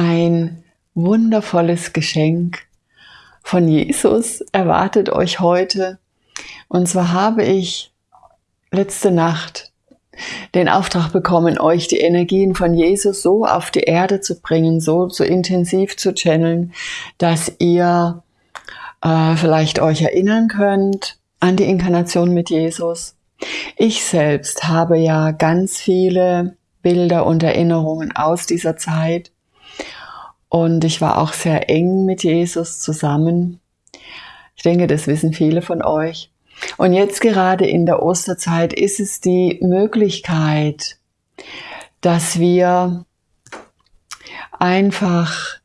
Ein wundervolles Geschenk von Jesus erwartet euch heute. Und zwar habe ich letzte Nacht den Auftrag bekommen, euch die Energien von Jesus so auf die Erde zu bringen, so, so intensiv zu channeln, dass ihr äh, vielleicht euch erinnern könnt an die Inkarnation mit Jesus. Ich selbst habe ja ganz viele Bilder und Erinnerungen aus dieser Zeit und ich war auch sehr eng mit Jesus zusammen. Ich denke, das wissen viele von euch. Und jetzt gerade in der Osterzeit ist es die Möglichkeit, dass wir einfach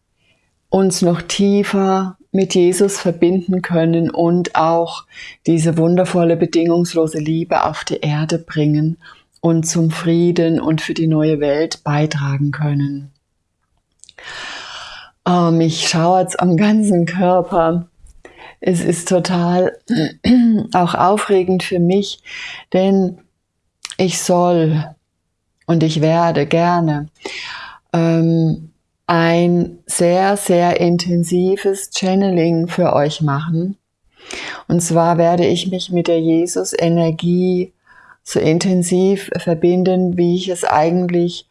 uns noch tiefer mit Jesus verbinden können und auch diese wundervolle bedingungslose Liebe auf die Erde bringen und zum Frieden und für die neue Welt beitragen können. Oh, mich schauert's am ganzen Körper. Es ist total auch aufregend für mich, denn ich soll und ich werde gerne ähm, ein sehr, sehr intensives Channeling für euch machen. Und zwar werde ich mich mit der Jesus-Energie so intensiv verbinden, wie ich es eigentlich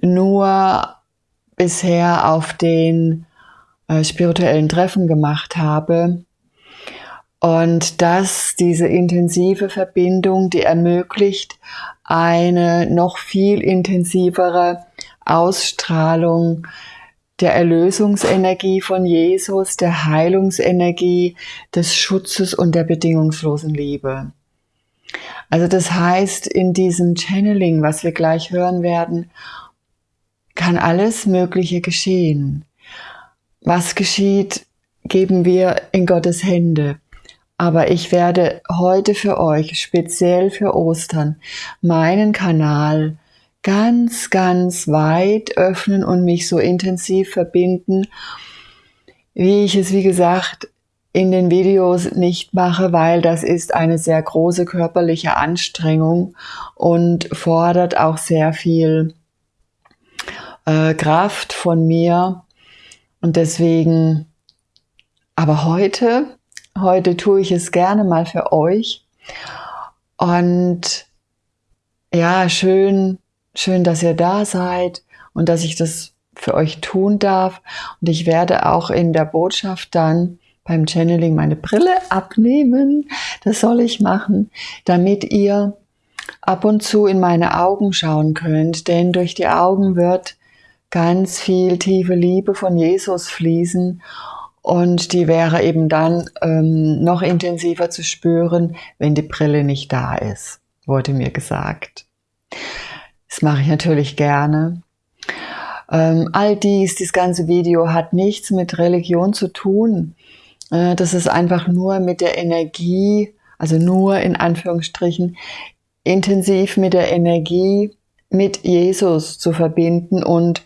nur bisher auf den äh, spirituellen Treffen gemacht habe. Und dass diese intensive Verbindung, die ermöglicht eine noch viel intensivere Ausstrahlung der Erlösungsenergie von Jesus, der Heilungsenergie, des Schutzes und der bedingungslosen Liebe. Also das heißt, in diesem Channeling, was wir gleich hören werden, kann alles Mögliche geschehen. Was geschieht, geben wir in Gottes Hände. Aber ich werde heute für euch, speziell für Ostern, meinen Kanal ganz, ganz weit öffnen und mich so intensiv verbinden, wie ich es, wie gesagt, in den Videos nicht mache, weil das ist eine sehr große körperliche Anstrengung und fordert auch sehr viel äh, Kraft von mir. Und deswegen, aber heute, heute tue ich es gerne mal für euch. Und ja, schön, Schön, dass ihr da seid und dass ich das für euch tun darf. Und ich werde auch in der Botschaft dann beim Channeling meine Brille abnehmen. Das soll ich machen, damit ihr ab und zu in meine Augen schauen könnt. Denn durch die Augen wird ganz viel tiefe Liebe von Jesus fließen. Und die wäre eben dann ähm, noch intensiver zu spüren, wenn die Brille nicht da ist, wurde mir gesagt. Das mache ich natürlich gerne. Ähm, all dies, dieses ganze Video hat nichts mit Religion zu tun. Äh, das ist einfach nur mit der Energie, also nur in Anführungsstrichen, intensiv mit der Energie mit Jesus zu verbinden und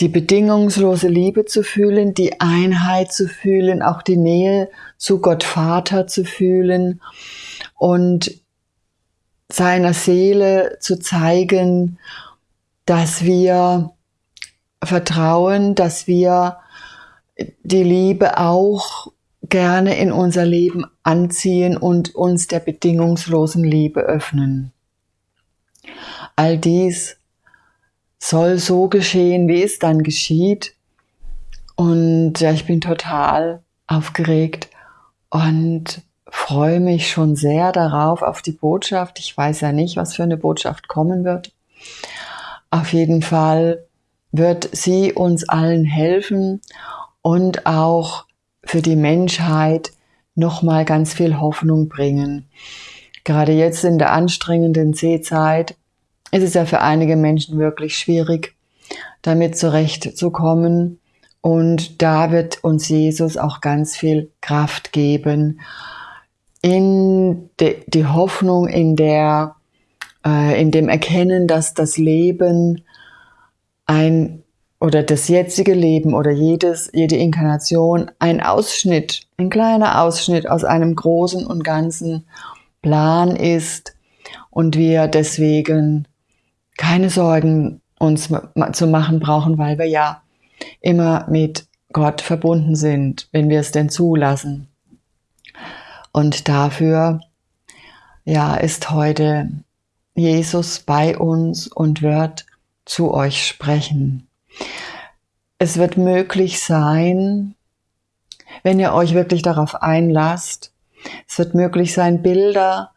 die bedingungslose Liebe zu fühlen, die Einheit zu fühlen, auch die Nähe zu Gott Vater zu fühlen und seiner Seele zu zeigen, dass wir vertrauen, dass wir die Liebe auch gerne in unser Leben anziehen und uns der bedingungslosen Liebe öffnen. All dies soll so geschehen, wie es dann geschieht. Und ja, ich bin total aufgeregt und freue mich schon sehr darauf, auf die Botschaft. Ich weiß ja nicht, was für eine Botschaft kommen wird. Auf jeden Fall wird sie uns allen helfen und auch für die Menschheit nochmal ganz viel Hoffnung bringen. Gerade jetzt in der anstrengenden Seezeit ist es ja für einige Menschen wirklich schwierig, damit zurechtzukommen. Und da wird uns Jesus auch ganz viel Kraft geben in de, die Hoffnung, in der, äh, in dem Erkennen, dass das Leben ein oder das jetzige Leben oder jedes, jede Inkarnation ein Ausschnitt, ein kleiner Ausschnitt aus einem großen und ganzen Plan ist und wir deswegen keine Sorgen uns zu machen brauchen, weil wir ja immer mit Gott verbunden sind, wenn wir es denn zulassen. Und dafür, ja, ist heute Jesus bei uns und wird zu euch sprechen. Es wird möglich sein, wenn ihr euch wirklich darauf einlasst, es wird möglich sein, Bilder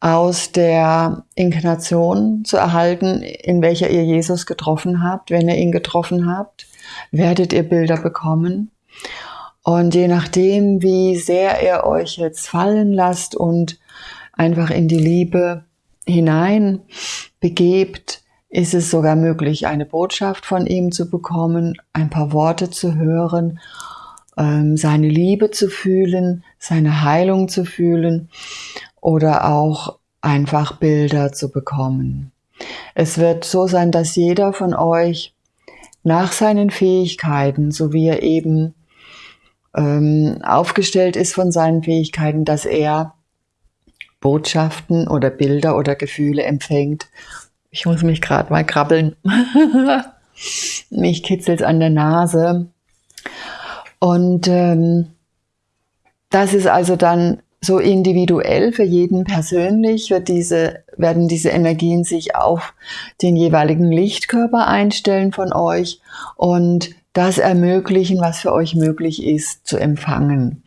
aus der Inkarnation zu erhalten, in welcher ihr Jesus getroffen habt. Wenn ihr ihn getroffen habt, werdet ihr Bilder bekommen. Und je nachdem, wie sehr ihr euch jetzt fallen lasst und einfach in die Liebe hinein begebt, ist es sogar möglich, eine Botschaft von ihm zu bekommen, ein paar Worte zu hören, ähm, seine Liebe zu fühlen, seine Heilung zu fühlen oder auch einfach Bilder zu bekommen. Es wird so sein, dass jeder von euch nach seinen Fähigkeiten, so wie er eben ähm, aufgestellt ist von seinen Fähigkeiten, dass er Botschaften oder Bilder oder Gefühle empfängt. Ich muss mich gerade mal krabbeln. mich kitzelt an der Nase. Und ähm, das ist also dann so individuell für jeden persönlich wird diese, werden diese Energien sich auf den jeweiligen Lichtkörper einstellen von euch und das ermöglichen, was für euch möglich ist, zu empfangen.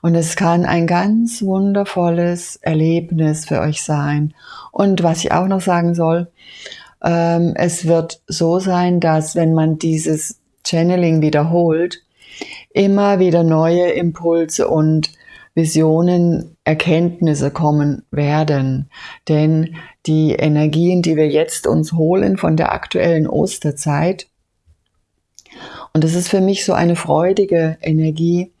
Und es kann ein ganz wundervolles Erlebnis für euch sein. Und was ich auch noch sagen soll, ähm, es wird so sein, dass wenn man dieses Channeling wiederholt, immer wieder neue Impulse und Visionen, Erkenntnisse kommen werden. Denn die Energien, die wir jetzt uns holen von der aktuellen Osterzeit, und das ist für mich so eine freudige Energie,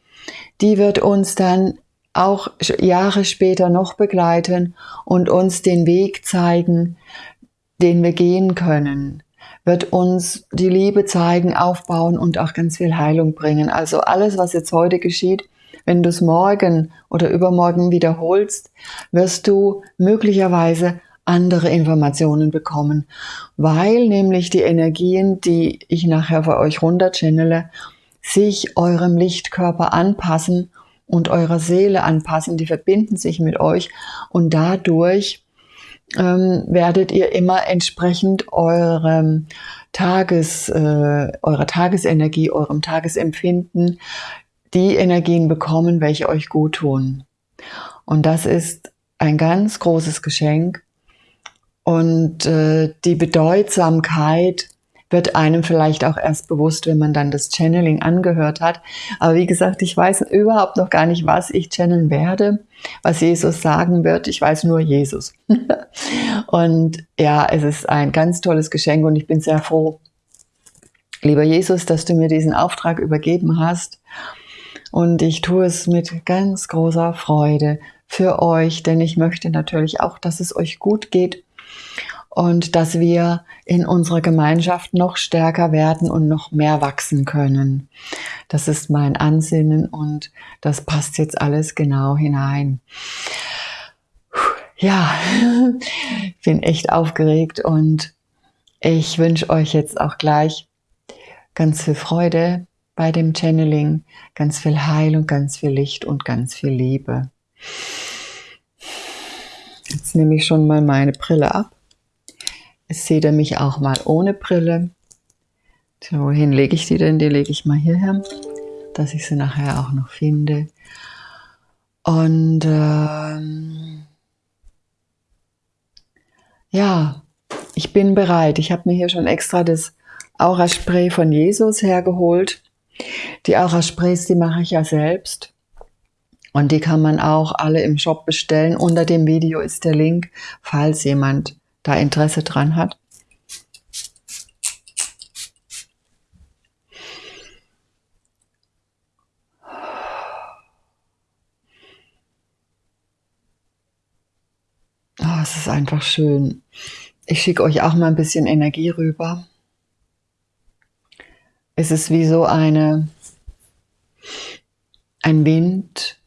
die wird uns dann auch Jahre später noch begleiten und uns den Weg zeigen, den wir gehen können, wird uns die Liebe zeigen, aufbauen und auch ganz viel Heilung bringen. Also alles, was jetzt heute geschieht, wenn du es morgen oder übermorgen wiederholst, wirst du möglicherweise andere Informationen bekommen, weil nämlich die Energien, die ich nachher für euch runterchannele, sich eurem Lichtkörper anpassen und eurer Seele anpassen, die verbinden sich mit euch und dadurch ähm, werdet ihr immer entsprechend eurem Tages, äh, eurer Tagesenergie, eurem Tagesempfinden die Energien bekommen, welche euch gut tun. Und das ist ein ganz großes Geschenk. Und äh, die Bedeutsamkeit wird einem vielleicht auch erst bewusst, wenn man dann das Channeling angehört hat. Aber wie gesagt, ich weiß überhaupt noch gar nicht, was ich channeln werde, was Jesus sagen wird. Ich weiß nur Jesus. und ja, es ist ein ganz tolles Geschenk und ich bin sehr froh, lieber Jesus, dass du mir diesen Auftrag übergeben hast. Und ich tue es mit ganz großer Freude für euch, denn ich möchte natürlich auch, dass es euch gut geht und dass wir in unserer Gemeinschaft noch stärker werden und noch mehr wachsen können. Das ist mein Ansinnen und das passt jetzt alles genau hinein. Ja, ich bin echt aufgeregt und ich wünsche euch jetzt auch gleich ganz viel Freude bei dem Channeling ganz viel Heilung, ganz viel Licht und ganz viel Liebe. Jetzt nehme ich schon mal meine Brille ab. Jetzt seht ihr mich auch mal ohne Brille. So, wohin lege ich die denn? Die lege ich mal hierher, dass ich sie nachher auch noch finde. Und ähm, ja, ich bin bereit. Ich habe mir hier schon extra das Aura-Spray von Jesus hergeholt. Die Aura-Sprays, die mache ich ja selbst. Und die kann man auch alle im Shop bestellen. Unter dem Video ist der Link, falls jemand da Interesse dran hat. Oh, es ist einfach schön. Ich schicke euch auch mal ein bisschen Energie rüber es ist wie so eine, ein Wind,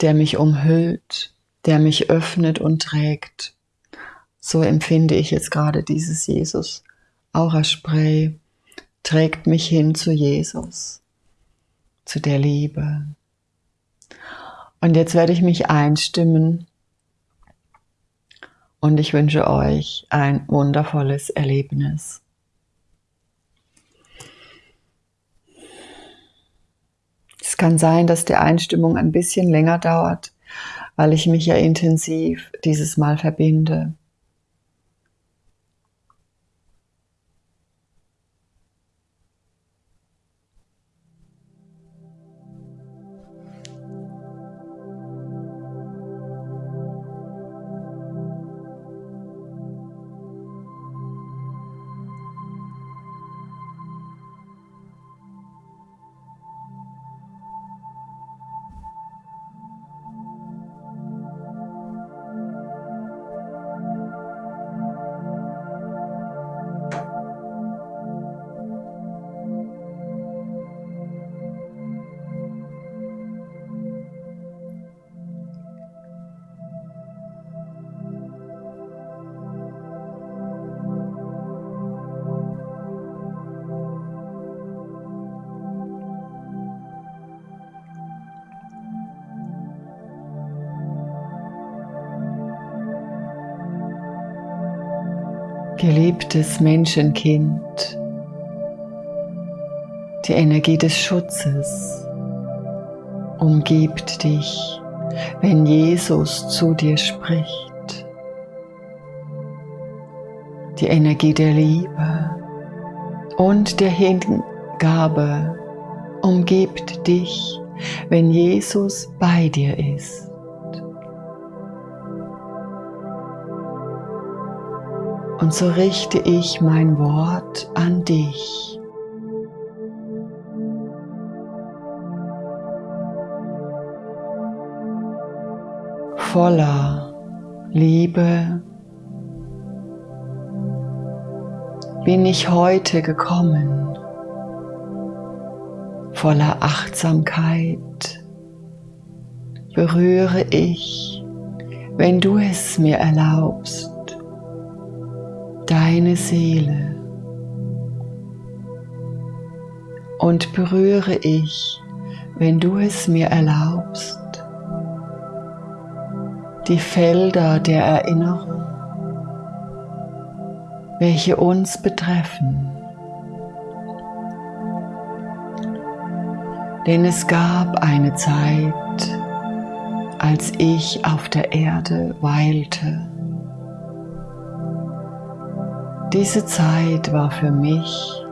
der mich umhüllt, der mich öffnet und trägt. So empfinde ich jetzt gerade dieses Jesus Aura Spray. trägt mich hin zu Jesus, zu der Liebe. Und jetzt werde ich mich einstimmen und ich wünsche euch ein wundervolles Erlebnis. Kann sein, dass die Einstimmung ein bisschen länger dauert, weil ich mich ja intensiv dieses Mal verbinde. Geliebtes Menschenkind, die Energie des Schutzes umgibt dich, wenn Jesus zu dir spricht. Die Energie der Liebe und der Hingabe umgibt dich, wenn Jesus bei dir ist. Und so richte ich mein Wort an dich. Voller Liebe bin ich heute gekommen, voller Achtsamkeit berühre ich, wenn du es mir erlaubst, deine Seele und berühre ich, wenn du es mir erlaubst, die Felder der Erinnerung, welche uns betreffen. Denn es gab eine Zeit, als ich auf der Erde weilte. Diese Zeit war für mich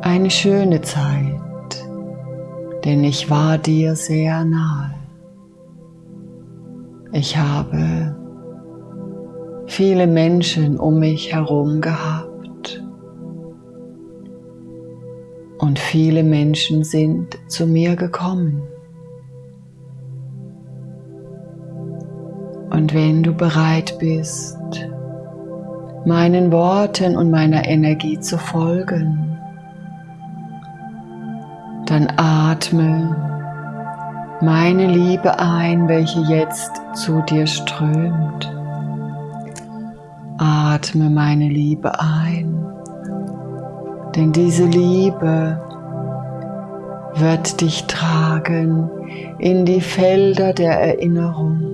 eine schöne Zeit, denn ich war dir sehr nahe. Ich habe viele Menschen um mich herum gehabt und viele Menschen sind zu mir gekommen. Und wenn du bereit bist, meinen Worten und meiner Energie zu folgen. Dann atme meine Liebe ein, welche jetzt zu dir strömt. Atme meine Liebe ein, denn diese Liebe wird dich tragen in die Felder der Erinnerung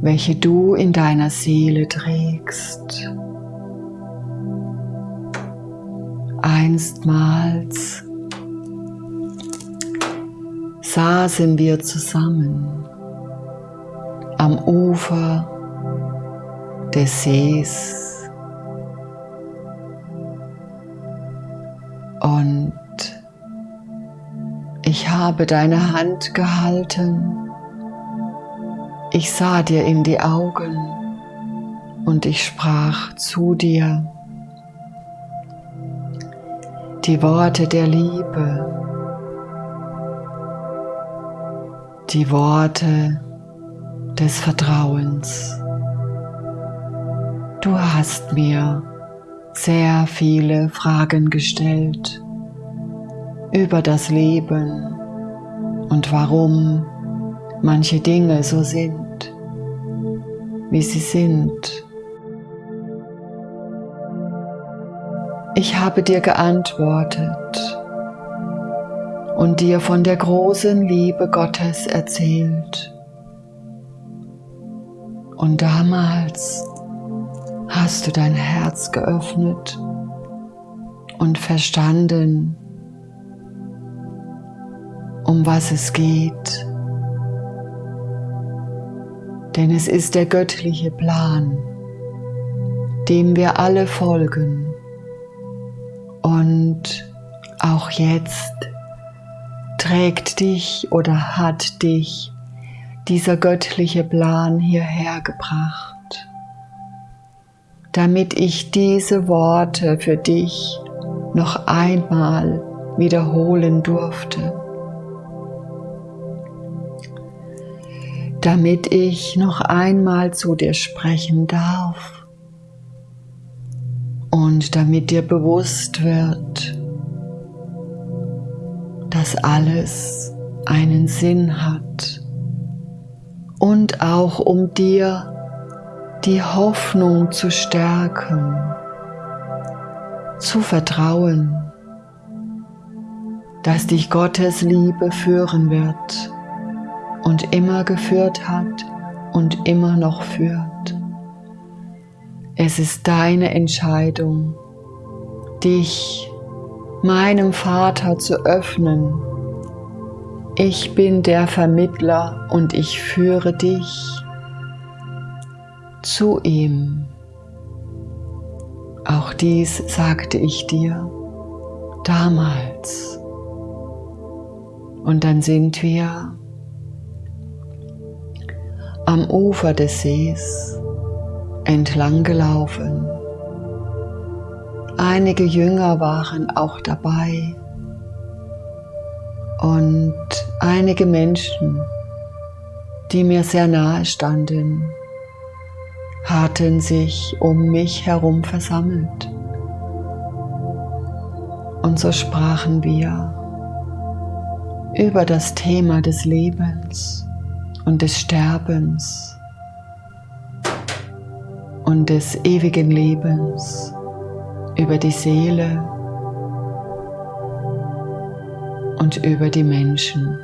welche du in deiner Seele trägst. Einstmals saßen wir zusammen am Ufer des Sees und ich habe deine Hand gehalten ich sah dir in die Augen und ich sprach zu dir die Worte der Liebe, die Worte des Vertrauens. Du hast mir sehr viele Fragen gestellt über das Leben und warum manche Dinge so sind, wie sie sind. Ich habe dir geantwortet und dir von der großen Liebe Gottes erzählt. Und damals hast du dein Herz geöffnet und verstanden, um was es geht. Denn es ist der göttliche Plan, dem wir alle folgen. Und auch jetzt trägt dich oder hat dich dieser göttliche Plan hierher gebracht damit ich diese Worte für dich noch einmal wiederholen durfte. Damit ich noch einmal zu dir sprechen darf und damit dir bewusst wird, dass alles einen Sinn hat und auch um dir die Hoffnung zu stärken, zu vertrauen, dass dich Gottes Liebe führen wird und immer geführt hat und immer noch führt. Es ist deine Entscheidung, dich meinem Vater zu öffnen. Ich bin der Vermittler und ich führe dich zu ihm. Auch dies sagte ich dir damals. Und dann sind wir am Ufer des Sees entlang gelaufen. Einige Jünger waren auch dabei und einige Menschen, die mir sehr nahe standen hatten sich um mich herum versammelt. Und so sprachen wir über das Thema des Lebens und des Sterbens und des ewigen Lebens, über die Seele und über die Menschen.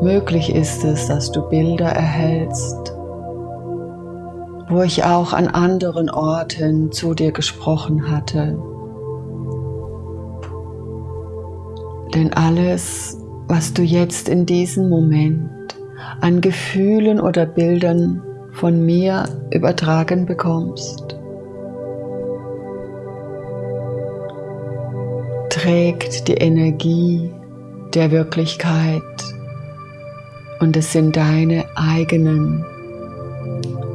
Möglich ist es, dass du Bilder erhältst, wo ich auch an anderen Orten zu dir gesprochen hatte. Denn alles, was du jetzt in diesem Moment an Gefühlen oder Bildern von mir übertragen bekommst, trägt die Energie der Wirklichkeit und es sind deine eigenen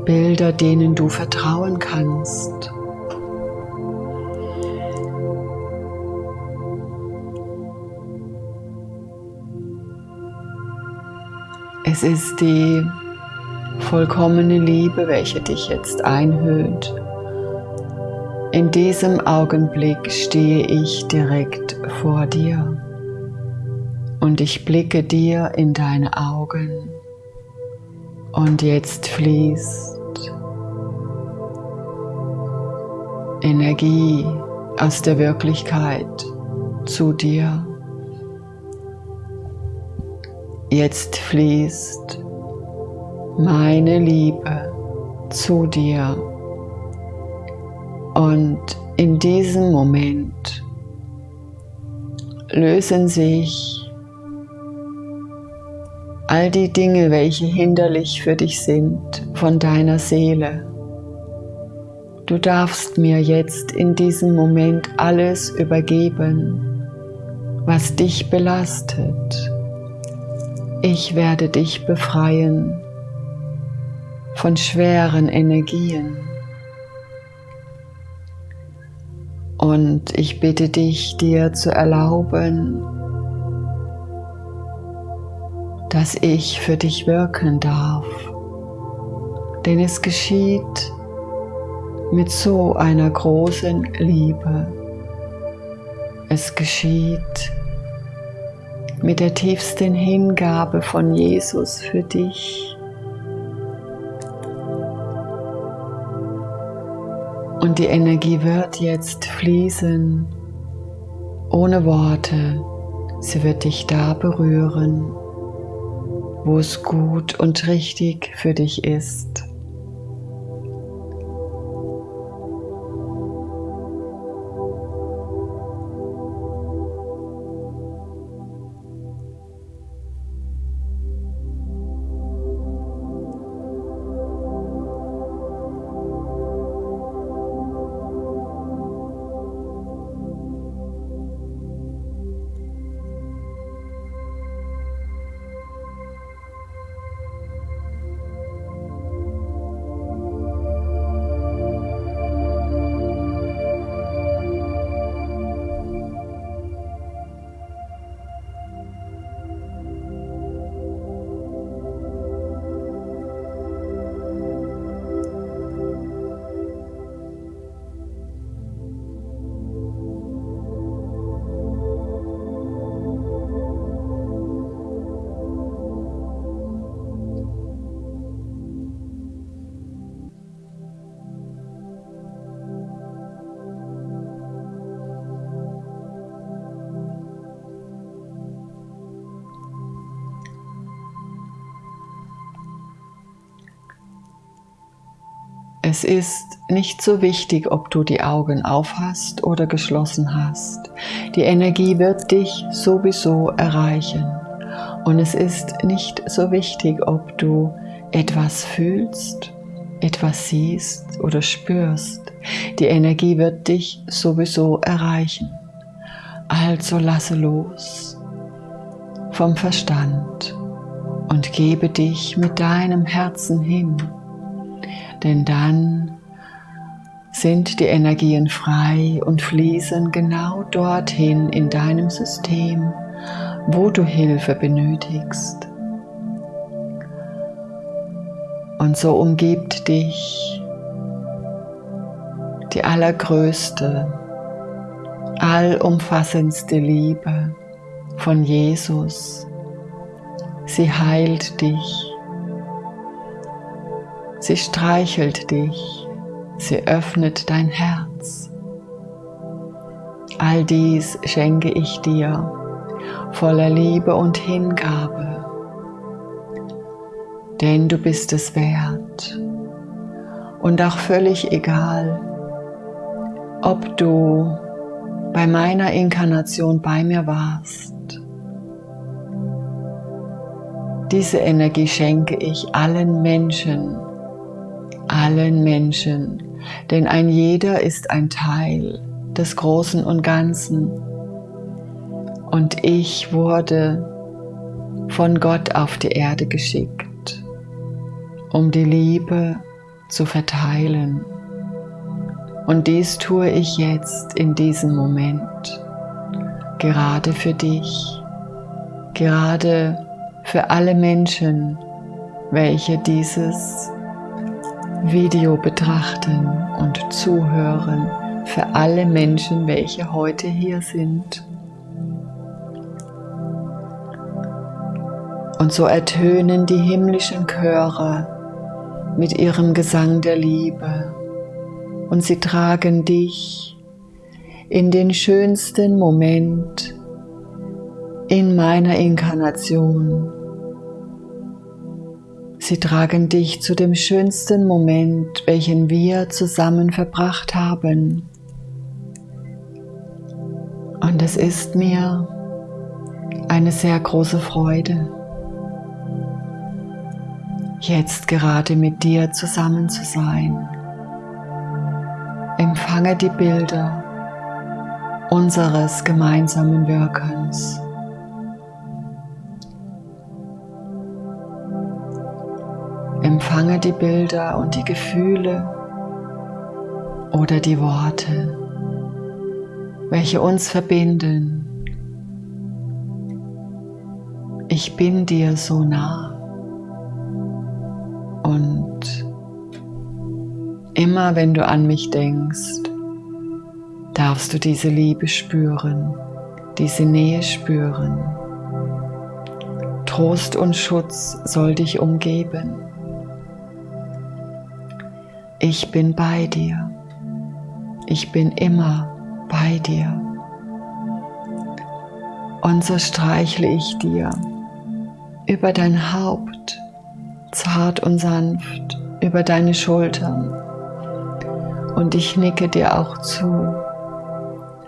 Bilder, denen du vertrauen kannst. Es ist die vollkommene Liebe, welche dich jetzt einhüllt. In diesem Augenblick stehe ich direkt vor dir und ich blicke dir in deine Augen und jetzt fließt Energie aus der Wirklichkeit zu dir. Jetzt fließt meine Liebe zu dir. Und in diesem Moment lösen sich all die Dinge, welche hinderlich für dich sind, von deiner Seele. Du darfst mir jetzt in diesem Moment alles übergeben, was dich belastet. Ich werde dich befreien von schweren Energien. Und ich bitte dich, dir zu erlauben, dass ich für dich wirken darf. Denn es geschieht mit so einer großen Liebe. Es geschieht mit der tiefsten Hingabe von Jesus für dich. Und die Energie wird jetzt fließen, ohne Worte. Sie wird dich da berühren, wo es gut und richtig für dich ist. Es ist nicht so wichtig, ob du die Augen aufhast oder geschlossen hast. Die Energie wird dich sowieso erreichen. Und es ist nicht so wichtig, ob du etwas fühlst, etwas siehst oder spürst. Die Energie wird dich sowieso erreichen. Also lasse los vom Verstand und gebe dich mit deinem Herzen hin denn dann sind die Energien frei und fließen genau dorthin in deinem System, wo du Hilfe benötigst. Und so umgibt dich die allergrößte, allumfassendste Liebe von Jesus. Sie heilt dich Sie streichelt dich, sie öffnet dein Herz. All dies schenke ich dir voller Liebe und Hingabe, denn du bist es wert und auch völlig egal, ob du bei meiner Inkarnation bei mir warst. Diese Energie schenke ich allen Menschen, allen Menschen, denn ein jeder ist ein Teil des Großen und Ganzen. Und ich wurde von Gott auf die Erde geschickt, um die Liebe zu verteilen. Und dies tue ich jetzt in diesem Moment, gerade für dich, gerade für alle Menschen, welche dieses Video betrachten und zuhören für alle Menschen, welche heute hier sind. Und so ertönen die himmlischen Chöre mit ihrem Gesang der Liebe und sie tragen dich in den schönsten Moment in meiner Inkarnation Sie tragen dich zu dem schönsten Moment, welchen wir zusammen verbracht haben. Und es ist mir eine sehr große Freude, jetzt gerade mit dir zusammen zu sein. Empfange die Bilder unseres gemeinsamen Wirkens. Empfange die Bilder und die Gefühle oder die Worte, welche uns verbinden. Ich bin dir so nah. Und immer wenn du an mich denkst, darfst du diese Liebe spüren, diese Nähe spüren. Trost und Schutz soll dich umgeben. Ich bin bei dir. Ich bin immer bei dir. Und so streichle ich dir über dein Haupt, zart und sanft, über deine Schultern. Und ich nicke dir auch zu,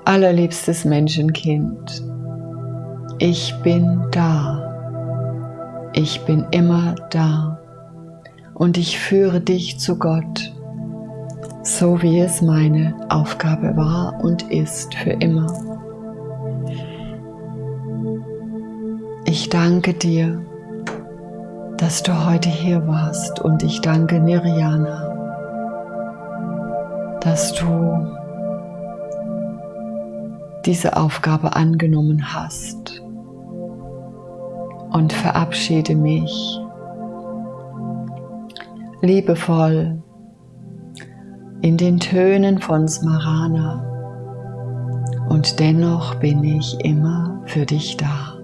allerliebstes Menschenkind. Ich bin da. Ich bin immer da. Und ich führe dich zu Gott, so wie es meine Aufgabe war und ist für immer. Ich danke dir, dass du heute hier warst und ich danke Nirjana, dass du diese Aufgabe angenommen hast und verabschiede mich liebevoll in den Tönen von Smarana und dennoch bin ich immer für dich da.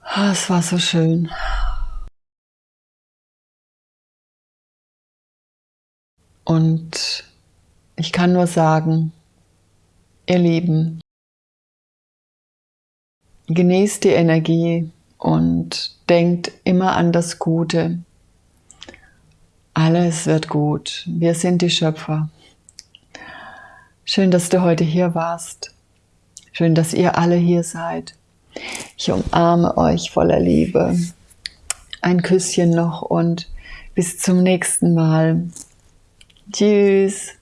Ah, es war so schön. Und ich kann nur sagen, ihr Lieben, genießt die Energie und denkt immer an das Gute. Alles wird gut. Wir sind die Schöpfer. Schön, dass du heute hier warst. Schön, dass ihr alle hier seid. Ich umarme euch voller Liebe. Ein Küsschen noch und bis zum nächsten Mal. Tschüss.